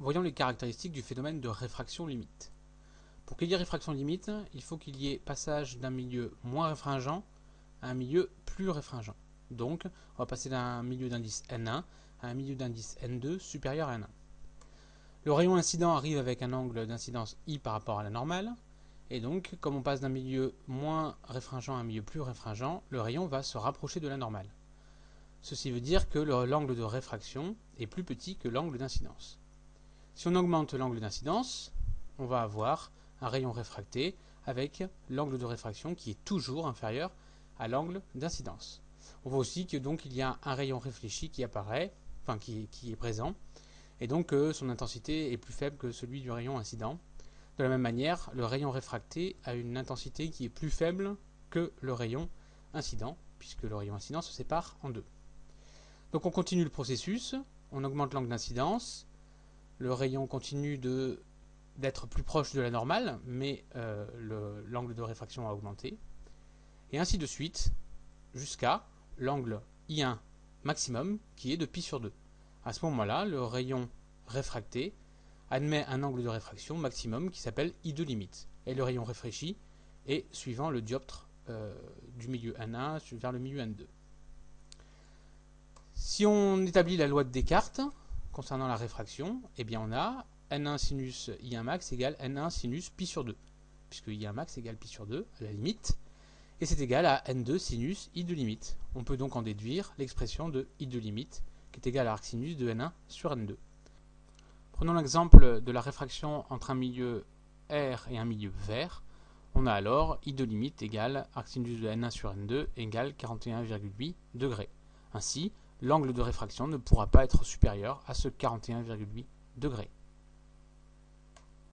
voyons les caractéristiques du phénomène de réfraction limite. Pour qu'il y ait réfraction limite, il faut qu'il y ait passage d'un milieu moins réfringent à un milieu plus réfringent. Donc, on va passer d'un milieu d'indice N1 à un milieu d'indice N2 supérieur à N1. Le rayon incident arrive avec un angle d'incidence I par rapport à la normale, et donc, comme on passe d'un milieu moins réfringent à un milieu plus réfringent, le rayon va se rapprocher de la normale. Ceci veut dire que l'angle de réfraction est plus petit que l'angle d'incidence. Si on augmente l'angle d'incidence, on va avoir un rayon réfracté avec l'angle de réfraction qui est toujours inférieur à l'angle d'incidence. On voit aussi que donc il y a un rayon réfléchi qui apparaît, enfin qui, est présent, et donc que son intensité est plus faible que celui du rayon incident. De la même manière, le rayon réfracté a une intensité qui est plus faible que le rayon incident, puisque le rayon incident se sépare en deux. Donc on continue le processus, on augmente l'angle d'incidence, le rayon continue d'être plus proche de la normale, mais euh, l'angle de réfraction a augmenté, et ainsi de suite, jusqu'à l'angle I1 maximum, qui est de pi sur 2. À ce moment-là, le rayon réfracté admet un angle de réfraction maximum qui s'appelle I2 limite, et le rayon réfléchi est suivant le dioptre euh, du milieu N1 vers le milieu N2. Si on établit la loi de Descartes concernant la réfraction, eh bien on a n1 sinus i1 max égale n1 sinus pi sur 2, puisque i1 max égale pi sur 2 à la limite, et c'est égal à n2 sinus i de limite. On peut donc en déduire l'expression de i de limite, qui est égale à arc sinus de n1 sur n2. Prenons l'exemple de la réfraction entre un milieu R et un milieu vert. On a alors i de limite égale arc sinus de n1 sur n2 égale 41,8 degrés. Ainsi, l'angle de réfraction ne pourra pas être supérieur à ce 41,8 degrés.